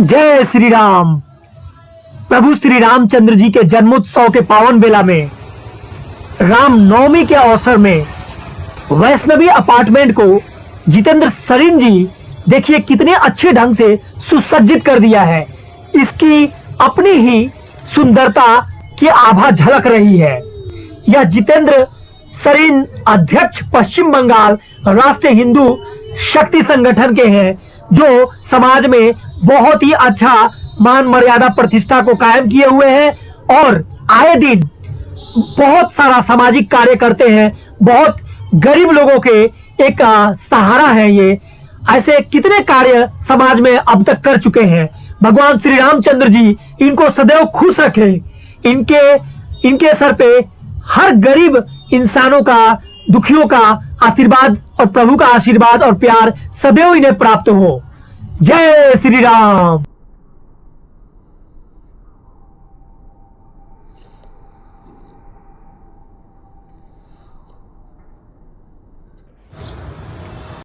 जय श्री राम प्रभु श्री रामचंद्र जी के जन्मोत्सव के पावन बेला में राम नवमी के अवसर में, वैष्णवी अपार्टमेंट को जितेंद्र सरीन जी, देखिए कितने अच्छे ढंग से सुसज्जित कर दिया है। इसकी अपनी ही सुंदरता की आभा झलक रही है। यह जितेंद्र सरीन अध्यक्ष पश्चिम बंगाल राष्ट्रीय हिंदू शक्ति संगठन के हैं। जो समाज में बहुत ही अच्छा मान मर्यादा प्रतिष्ठा को कायम किए हुए हैं और आए दिन बहुत सारा सामाजिक कार्य करते हैं, बहुत गरीब लोगों के एक सहारा है ये। ऐसे कितने कार्य समाज में अब तक कर चुके हैं? भगवान श्री रामचंद्र जी इनको सदैव खुश रखे। इनके इनके सर पे हर गरीब इंसानों का, दुखियों का आशीर्वाद और प्रभु का आशीर्वाद और प्यार सदैव इन्हें प्राप्त हो। जय श्री राम।